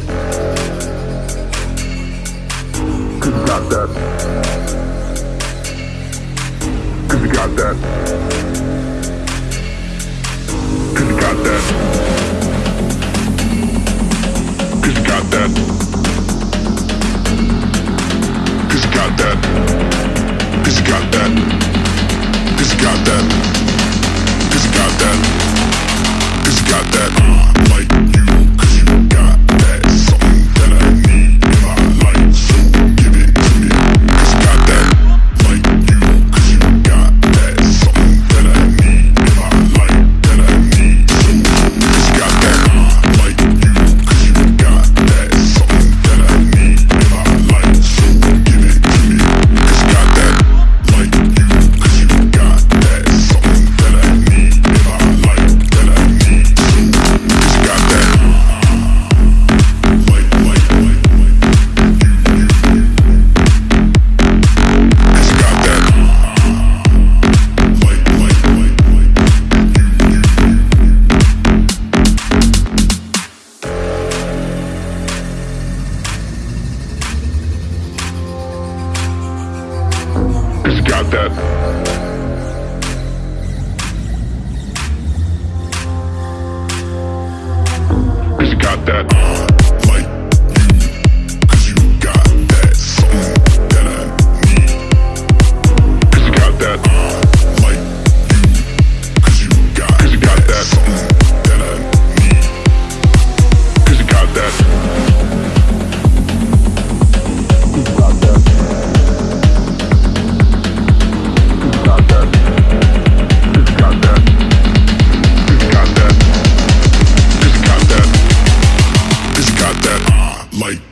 that. Cause you got that. Cause you got that. Cause you got that. has got that. Has got that. like